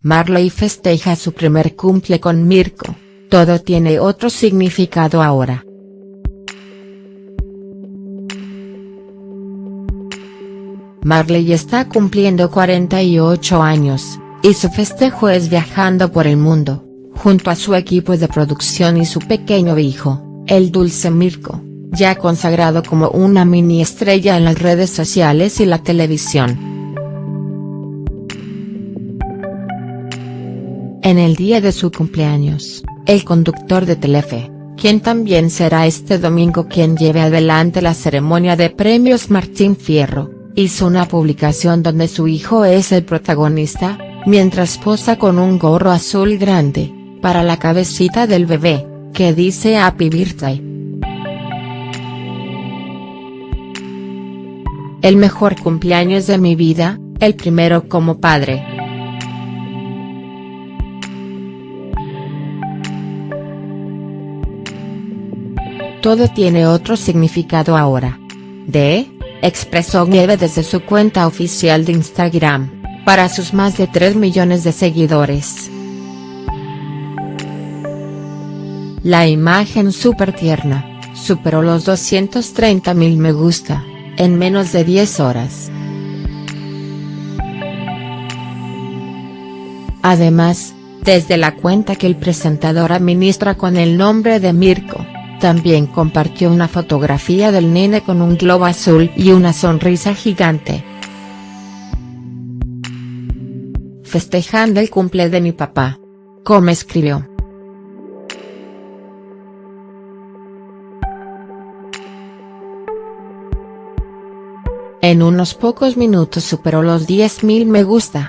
Marley festeja su primer cumple con Mirko, todo tiene otro significado ahora. Marley está cumpliendo 48 años, y su festejo es viajando por el mundo, junto a su equipo de producción y su pequeño hijo, el dulce Mirko, ya consagrado como una mini estrella en las redes sociales y la televisión. En el día de su cumpleaños, el conductor de Telefe, quien también será este domingo quien lleve adelante la ceremonia de premios Martín Fierro, hizo una publicación donde su hijo es el protagonista, mientras posa con un gorro azul grande, para la cabecita del bebé, que dice Happy Birthday. El mejor cumpleaños de mi vida, el primero como padre. Todo tiene otro significado ahora. De expresó Nieve desde su cuenta oficial de Instagram, para sus más de 3 millones de seguidores. La imagen súper tierna, superó los 230 mil me gusta, en menos de 10 horas. Además, desde la cuenta que el presentador administra con el nombre de Mirko, también compartió una fotografía del nene con un globo azul y una sonrisa gigante. Festejando el cumple de mi papá. Como escribió. En unos pocos minutos superó los 10.000 me gusta.